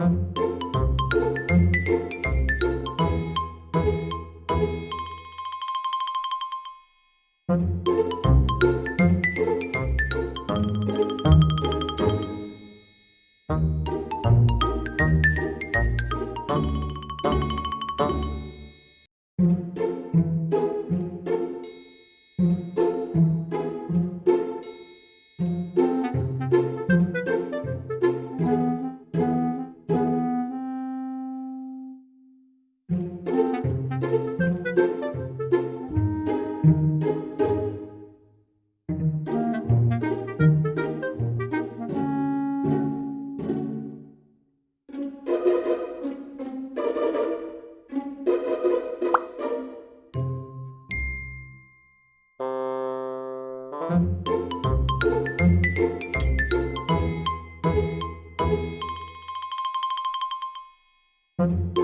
Música thank mm -hmm. you